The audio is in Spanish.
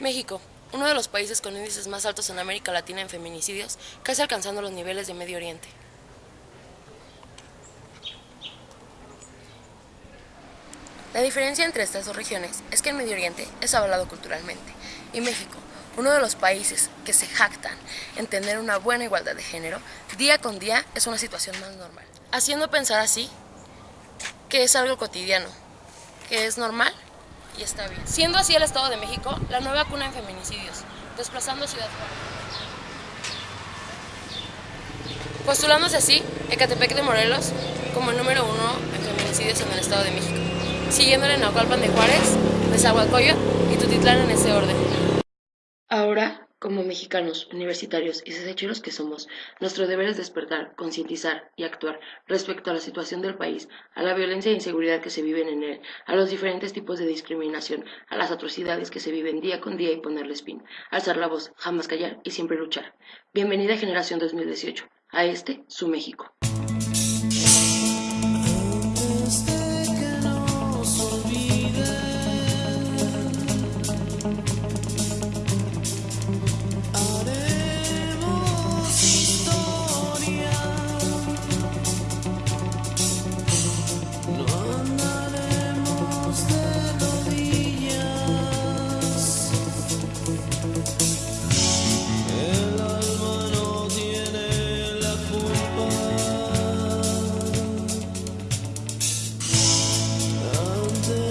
México, uno de los países con índices más altos en América Latina en feminicidios, casi alcanzando los niveles de Medio Oriente. La diferencia entre estas dos regiones es que el Medio Oriente es avalado culturalmente y México, uno de los países que se jactan en tener una buena igualdad de género, día con día es una situación más normal. Haciendo pensar así que es algo cotidiano, que es normal y está bien. Siendo así el Estado de México la nueva cuna en feminicidios, desplazando a Ciudad Juárez. Postulándose así Ecatepec de Morelos como el número uno en feminicidios en el Estado de México, siguiéndole Naucalpan de Juárez, Nezahualcóyotl y Tutitlán en ese orden. Ahora, como mexicanos, universitarios y desecheros que somos, nuestro deber es despertar, concientizar y actuar respecto a la situación del país, a la violencia e inseguridad que se viven en él, a los diferentes tipos de discriminación, a las atrocidades que se viven día con día y ponerles fin, alzar la voz, jamás callar y siempre luchar. Bienvenida Generación 2018, a este, su México.